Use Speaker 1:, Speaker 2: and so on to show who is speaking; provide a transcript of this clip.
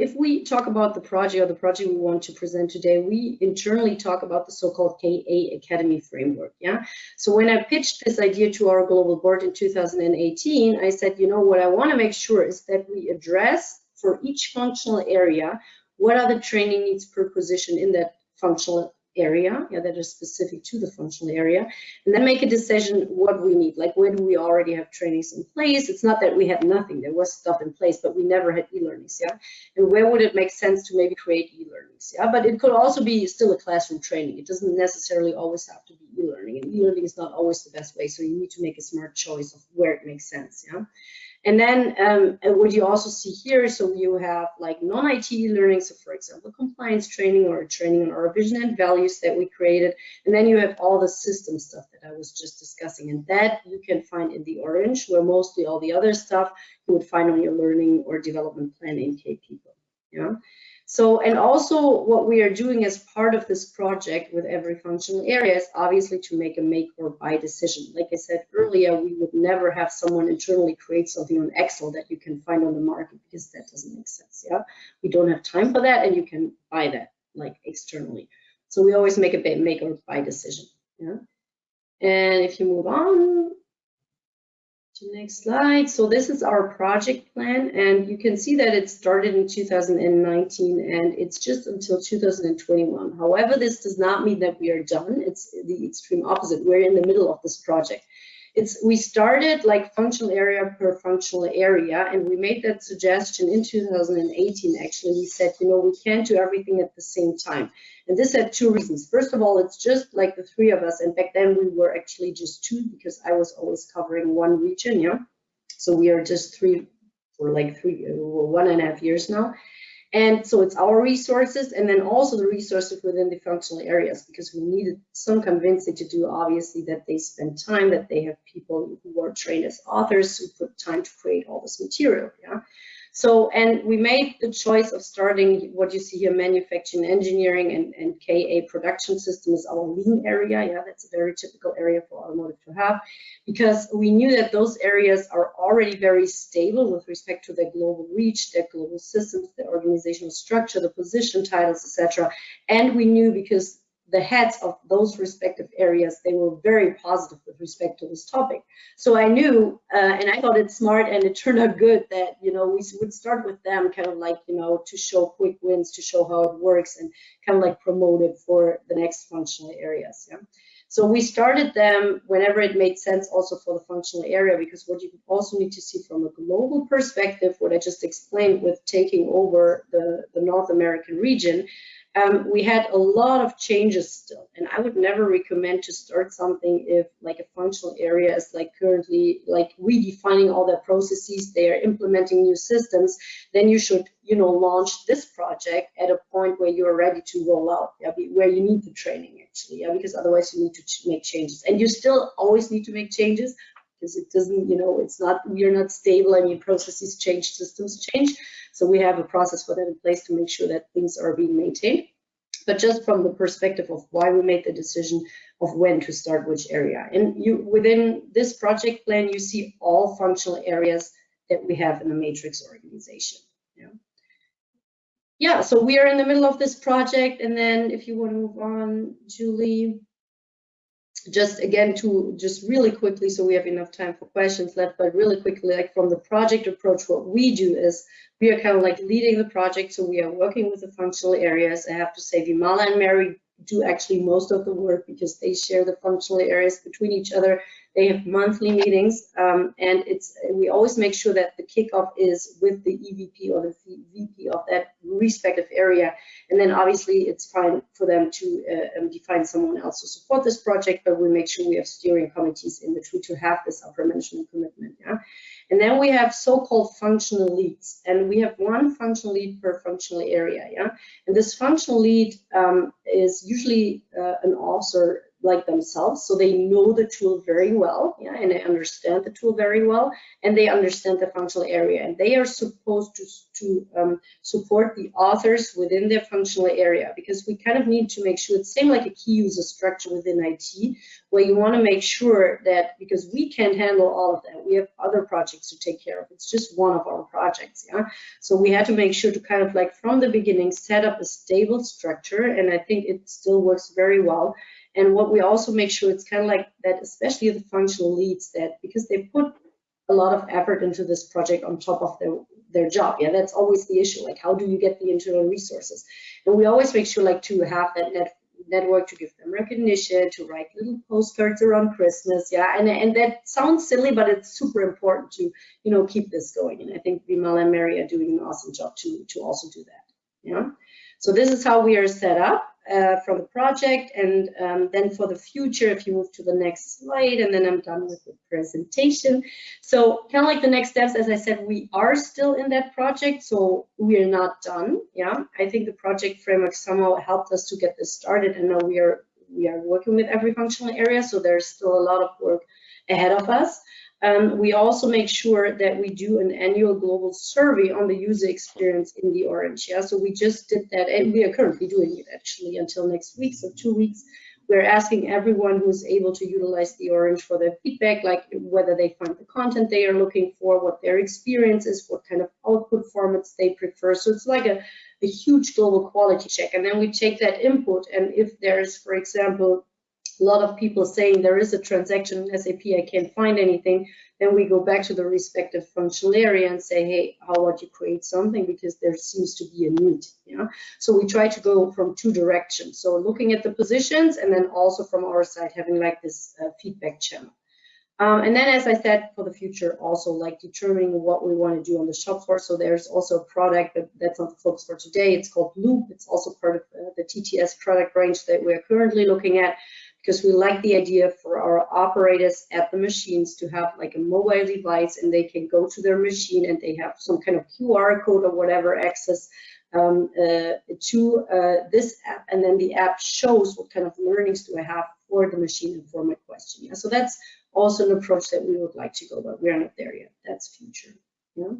Speaker 1: if we talk about the project or the project we want to present today, we internally talk about the so-called KA Academy framework. Yeah. So when I pitched this idea to our global board in 2018, I said, you know, what I want to make sure is that we address for each functional area what are the training needs per position in that functional area yeah, that is specific to the functional area and then make a decision what we need like where do we already have trainings in place. It's not that we had nothing there was stuff in place but we never had e-learnings yeah? And where would it make sense to maybe create e-learnings yeah? But it could also be still a classroom training. It doesn't necessarily always have to be e-learning and e-learning is not always the best way so you need to make a smart choice of where it makes sense yeah and then um, what you also see here, so you have like non-IT learning, so for example, compliance training or training on our vision and values that we created. And then you have all the system stuff that I was just discussing. And that you can find in the orange, where mostly all the other stuff you would find on your learning or development plan in K-People. Yeah. So, and also what we are doing as part of this project with every functional area is obviously to make a make or buy decision. Like I said earlier, we would never have someone internally create something on Excel that you can find on the market because that doesn't make sense, yeah? We don't have time for that and you can buy that like externally. So we always make a make or buy decision, yeah? And if you move on, to next slide. So this is our project plan, and you can see that it started in 2019, and it's just until 2021. However, this does not mean that we are done. It's the extreme opposite. We're in the middle of this project. It's we started like functional area per functional area, and we made that suggestion in 2018. Actually, we said, you know, we can't do everything at the same time. And this had two reasons. First of all, it's just like the three of us, and back then we were actually just two because I was always covering one region, yeah. So we are just three for like three, uh, one and a half years now. And so it's our resources and then also the resources within the functional areas because we needed some convincing to do obviously that they spend time, that they have people who are trained as authors who put time to create all this material. Yeah. So, and we made the choice of starting what you see here, manufacturing, engineering, and, and KA production system is our lean area. Yeah, that's a very typical area for automotive to have, because we knew that those areas are already very stable with respect to their global reach, their global systems, their organizational structure, the position titles, etc. And we knew because the heads of those respective areas, they were very positive with respect to this topic. So I knew, uh, and I thought it smart and it turned out good that, you know, we would start with them kind of like, you know, to show quick wins, to show how it works and kind of like promote it for the next functional areas. Yeah. So we started them whenever it made sense also for the functional area because what you also need to see from a global perspective, what I just explained with taking over the, the North American region, um, we had a lot of changes still, and I would never recommend to start something if like a functional area is like currently like redefining all their processes, they are implementing new systems, then you should, you know, launch this project at a point where you're ready to roll out, yeah, where you need the training actually, yeah, because otherwise you need to make changes. And you still always need to make changes, because it doesn't, you know, it's not, we're not stable. I mean, processes change, systems change. So we have a process for that in place to make sure that things are being maintained. But just from the perspective of why we made the decision of when to start which area. And you within this project plan, you see all functional areas that we have in the matrix organization. Yeah. Yeah, so we are in the middle of this project. And then if you want to move on, Julie just again to just really quickly so we have enough time for questions left but really quickly like from the project approach what we do is we are kind of like leading the project so we are working with the functional areas. I have to say vimala and mary do actually most of the work because they share the functional areas between each other they have monthly meetings, um, and it's we always make sure that the kickoff is with the EVP or the VP of that respective area, and then obviously it's fine for them to uh, um, define someone else to support this project, but we make sure we have steering committees in which we to have this upper management commitment. Yeah, and then we have so-called functional leads, and we have one functional lead per functional area. Yeah, and this functional lead um, is usually uh, an officer like themselves so they know the tool very well yeah, and they understand the tool very well and they understand the functional area and they are supposed to, to um, support the authors within their functional area because we kind of need to make sure it's same like a key user structure within IT where you want to make sure that because we can't handle all of that We have other projects to take care of. It's just one of our projects, yeah. So we had to make sure to kind of like from the beginning set up a stable structure, and I think it still works very well. And what we also make sure it's kind of like that, especially the functional leads, that because they put a lot of effort into this project on top of their their job. Yeah, that's always the issue. Like, how do you get the internal resources? And we always make sure like to have that net network to give them recognition, to write little postcards around Christmas. Yeah, and and that sounds silly, but it's super important to you know keep this going. And I think Vimal and Mary are doing an awesome job to to also do that. Yeah. So this is how we are set up uh, from the project. And um, then for the future, if you move to the next slide, and then I'm done with the presentation. So kind of like the next steps, as I said, we are still in that project, so we are not done. Yeah, I think the project framework somehow helped us to get this started, and now we are we are working with every functional area, so there's still a lot of work ahead of us. Um, we also make sure that we do an annual global survey on the user experience in the Orange. Yeah, so we just did that, and we are currently doing it actually until next week, so two weeks. We're asking everyone who's able to utilize the Orange for their feedback, like whether they find the content they are looking for, what their experience is, what kind of output formats they prefer. So it's like a, a huge global quality check. And then we take that input, and if there's, for example, a lot of people saying there is a transaction in SAP, I can't find anything, then we go back to the respective functional area and say, hey, how about you create something because there seems to be a need. Yeah. So we try to go from two directions. So looking at the positions and then also from our side having like this uh, feedback channel. Um, and then, as I said, for the future, also like determining what we want to do on the shop floor. So there's also a product, but that's not the focus for today. It's called Loop. It's also part of uh, the TTS product range that we're currently looking at because we like the idea for our operators at the machines to have like a mobile device and they can go to their machine and they have some kind of QR code or whatever access um, uh, to uh, this app and then the app shows what kind of learnings do I have for the machine and for my question. Yeah? So that's also an approach that we would like to go, but we're not there yet. That's future. Yeah?